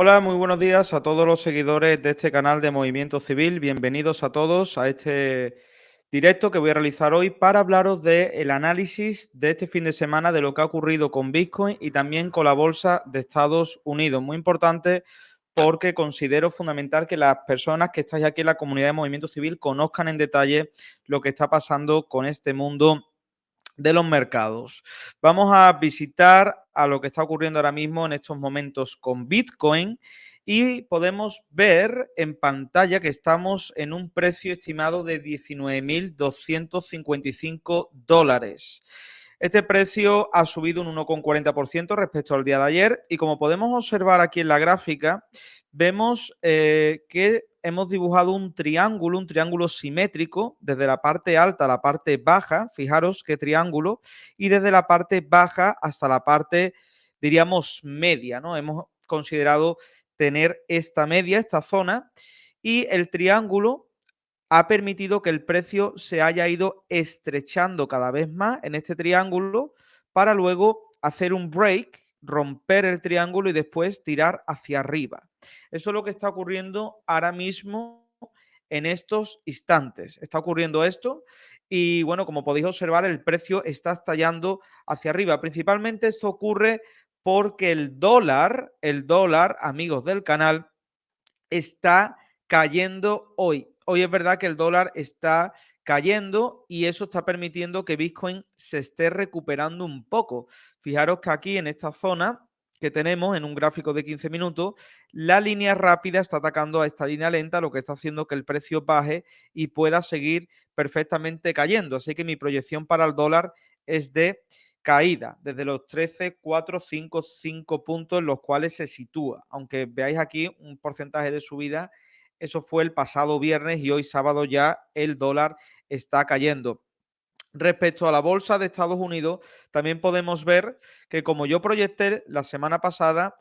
Hola, muy buenos días a todos los seguidores de este canal de Movimiento Civil. Bienvenidos a todos a este directo que voy a realizar hoy para hablaros del análisis de este fin de semana de lo que ha ocurrido con Bitcoin y también con la bolsa de Estados Unidos. Muy importante porque considero fundamental que las personas que estáis aquí en la comunidad de Movimiento Civil conozcan en detalle lo que está pasando con este mundo de los mercados. Vamos a visitar a lo que está ocurriendo ahora mismo en estos momentos con Bitcoin y podemos ver en pantalla que estamos en un precio estimado de 19.255 dólares. Este precio ha subido un 1,40% respecto al día de ayer y como podemos observar aquí en la gráfica, vemos eh, que hemos dibujado un triángulo, un triángulo simétrico, desde la parte alta a la parte baja, fijaros qué triángulo, y desde la parte baja hasta la parte, diríamos, media, ¿no? Hemos considerado tener esta media, esta zona, y el triángulo ha permitido que el precio se haya ido estrechando cada vez más en este triángulo para luego hacer un break romper el triángulo y después tirar hacia arriba. Eso es lo que está ocurriendo ahora mismo en estos instantes. Está ocurriendo esto y bueno, como podéis observar, el precio está estallando hacia arriba. Principalmente esto ocurre porque el dólar, el dólar, amigos del canal, está cayendo hoy. Hoy es verdad que el dólar está cayendo y eso está permitiendo que Bitcoin se esté recuperando un poco. Fijaros que aquí en esta zona que tenemos en un gráfico de 15 minutos, la línea rápida está atacando a esta línea lenta, lo que está haciendo que el precio baje y pueda seguir perfectamente cayendo. Así que mi proyección para el dólar es de caída desde los 13, 4, 5, 5 puntos en los cuales se sitúa. Aunque veáis aquí un porcentaje de subida eso fue el pasado viernes y hoy sábado ya el dólar está cayendo. Respecto a la bolsa de Estados Unidos, también podemos ver que como yo proyecté la semana pasada,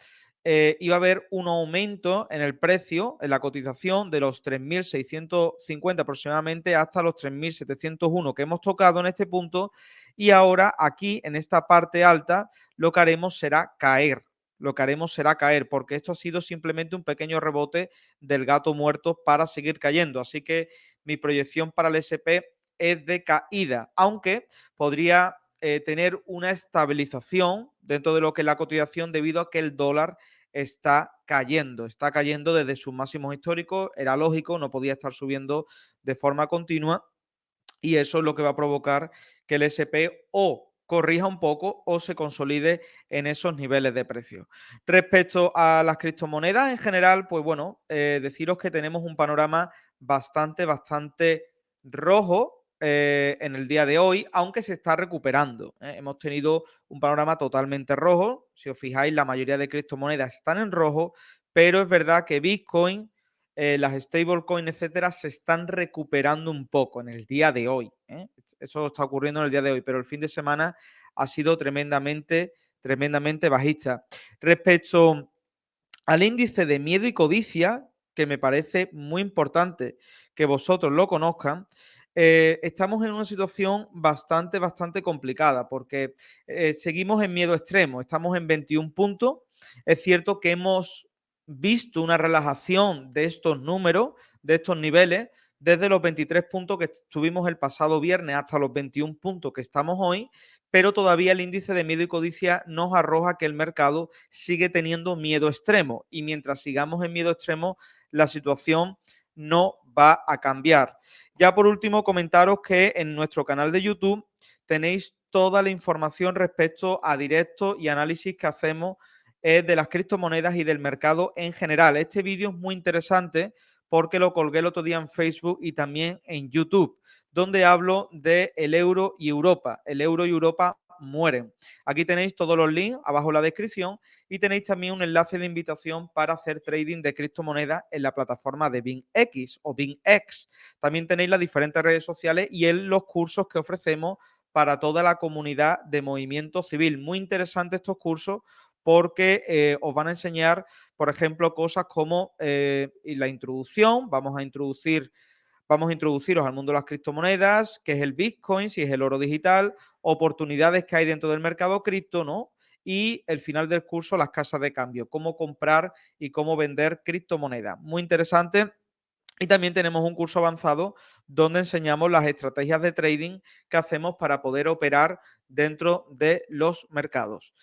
eh, iba a haber un aumento en el precio, en la cotización, de los 3.650 aproximadamente hasta los 3.701 que hemos tocado en este punto. Y ahora aquí, en esta parte alta, lo que haremos será caer lo que haremos será caer, porque esto ha sido simplemente un pequeño rebote del gato muerto para seguir cayendo. Así que mi proyección para el SP es de caída, aunque podría eh, tener una estabilización dentro de lo que es la cotización debido a que el dólar está cayendo, está cayendo desde sus máximos históricos, era lógico, no podía estar subiendo de forma continua y eso es lo que va a provocar que el SP o corrija un poco o se consolide en esos niveles de precio. Respecto a las criptomonedas en general, pues bueno, eh, deciros que tenemos un panorama bastante, bastante rojo eh, en el día de hoy, aunque se está recuperando. ¿eh? Hemos tenido un panorama totalmente rojo. Si os fijáis, la mayoría de criptomonedas están en rojo, pero es verdad que Bitcoin eh, las stablecoins, etcétera, se están recuperando un poco en el día de hoy. ¿eh? Eso está ocurriendo en el día de hoy, pero el fin de semana ha sido tremendamente, tremendamente bajista. Respecto al índice de miedo y codicia, que me parece muy importante que vosotros lo conozcan, eh, estamos en una situación bastante, bastante complicada porque seguimos en miedo extremo, estamos en 21 puntos. Es cierto que hemos visto una relajación de estos números, de estos niveles, desde los 23 puntos que tuvimos el pasado viernes hasta los 21 puntos que estamos hoy, pero todavía el índice de miedo y codicia nos arroja que el mercado sigue teniendo miedo extremo y mientras sigamos en miedo extremo, la situación no va a cambiar. Ya por último, comentaros que en nuestro canal de YouTube tenéis toda la información respecto a directos y análisis que hacemos de las criptomonedas y del mercado en general. Este vídeo es muy interesante porque lo colgué el otro día en Facebook y también en YouTube, donde hablo de el euro y Europa. El euro y Europa mueren. Aquí tenéis todos los links abajo en la descripción y tenéis también un enlace de invitación para hacer trading de criptomonedas en la plataforma de BingX o BingX. También tenéis las diferentes redes sociales y en los cursos que ofrecemos para toda la comunidad de movimiento civil. Muy interesantes estos cursos porque eh, os van a enseñar, por ejemplo, cosas como eh, la introducción, vamos a introducir vamos a introduciros al mundo de las criptomonedas, qué es el Bitcoin, si es el oro digital, oportunidades que hay dentro del mercado cripto, ¿no? y el final del curso las casas de cambio, cómo comprar y cómo vender criptomonedas. Muy interesante. Y también tenemos un curso avanzado donde enseñamos las estrategias de trading que hacemos para poder operar dentro de los mercados.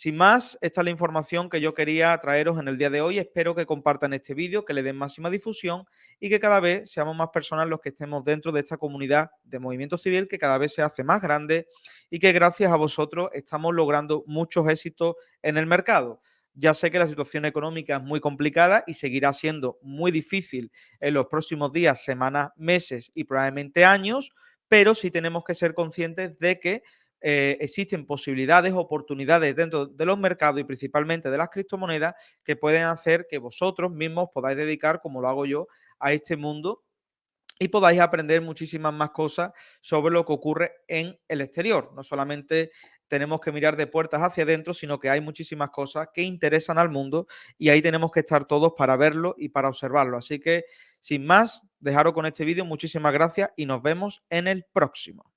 Sin más, esta es la información que yo quería traeros en el día de hoy. Espero que compartan este vídeo, que le den máxima difusión y que cada vez seamos más personas los que estemos dentro de esta comunidad de movimiento civil que cada vez se hace más grande y que gracias a vosotros estamos logrando muchos éxitos en el mercado. Ya sé que la situación económica es muy complicada y seguirá siendo muy difícil en los próximos días, semanas, meses y probablemente años, pero sí tenemos que ser conscientes de que eh, existen posibilidades, oportunidades dentro de los mercados y principalmente de las criptomonedas que pueden hacer que vosotros mismos podáis dedicar, como lo hago yo, a este mundo y podáis aprender muchísimas más cosas sobre lo que ocurre en el exterior. No solamente tenemos que mirar de puertas hacia adentro, sino que hay muchísimas cosas que interesan al mundo y ahí tenemos que estar todos para verlo y para observarlo. Así que, sin más, dejaros con este vídeo. Muchísimas gracias y nos vemos en el próximo.